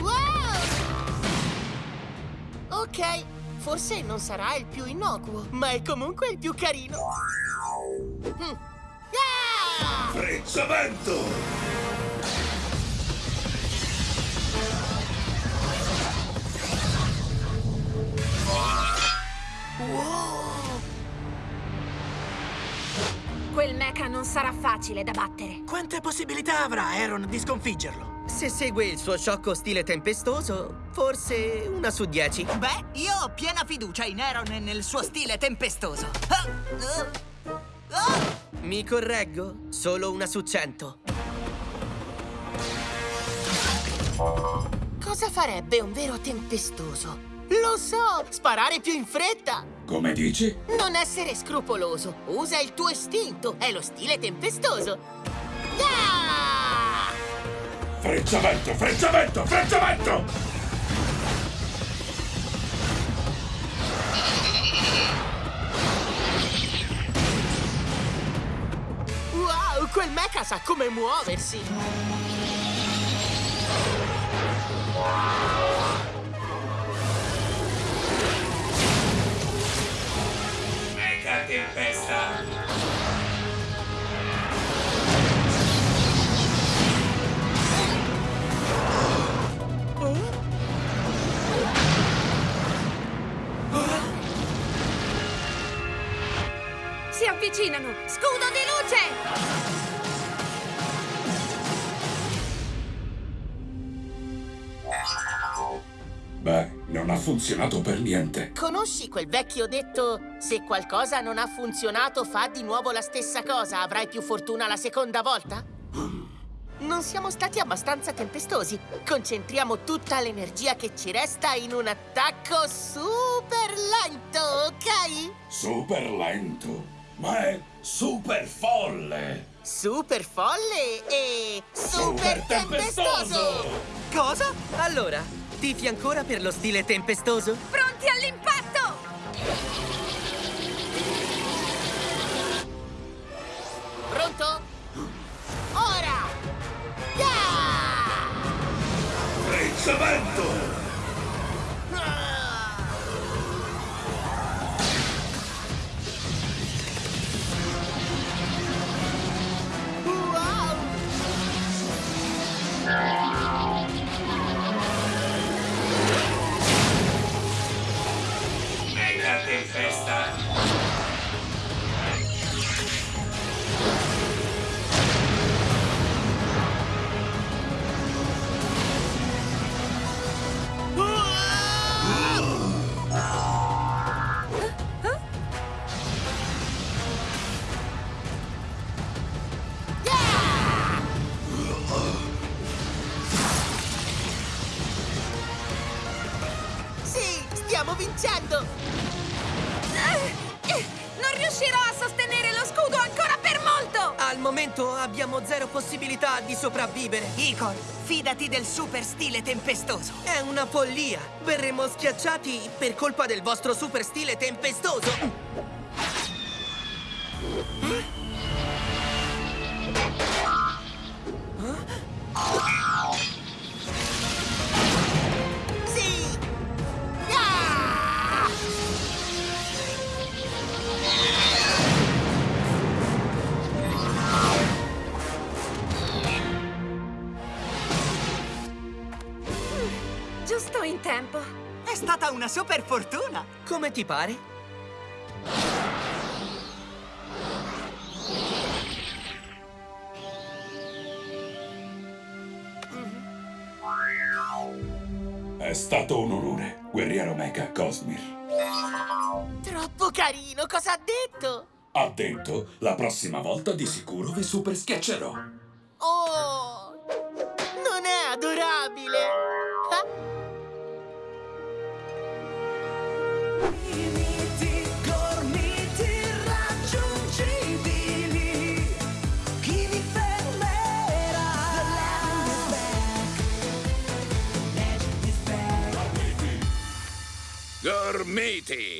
Wow! Ok, forse non sarà il più innocuo, ma è comunque il più carino. Mm. Ah! Frezzamento! Quel mecha non sarà facile da battere. Quante possibilità avrà Aaron di sconfiggerlo? Se segue il suo sciocco stile tempestoso, forse una su dieci. Beh, io ho piena fiducia in Aaron e nel suo stile tempestoso. Ah, ah, ah. Mi correggo? Solo una su cento. Cosa farebbe un vero tempestoso? Lo so! Sparare più in fretta! Come dici? Non essere scrupoloso! Usa il tuo istinto! È lo stile tempestoso! Ah! Frezzamento, frezzamento, frezzamento! Wow! Quel mecha sa come muoversi! Si avvicinano! Scudo di luce! Beh, non ha funzionato per niente. Conosci quel vecchio detto se qualcosa non ha funzionato fa di nuovo la stessa cosa, avrai più fortuna la seconda volta? Non siamo stati abbastanza tempestosi. Concentriamo tutta l'energia che ci resta in un attacco super lento, ok? Super lento, ma è super folle. Super folle e super tempestoso! Cosa? Allora, tifi ancora per lo stile tempestoso? Stiamo vincendo! Non riuscirò a sostenere lo scudo ancora per molto! Al momento abbiamo zero possibilità di sopravvivere. Igor, fidati del super stile tempestoso. È una follia. Verremo schiacciati per colpa del vostro super stile tempestoso. Tempo. È stata una super fortuna. Come ti pare? È stato un onore, guerriero Mecha Cosmir. Troppo carino, cosa ha detto? Ha detto, la prossima volta di sicuro vi super schiaccerò. matey.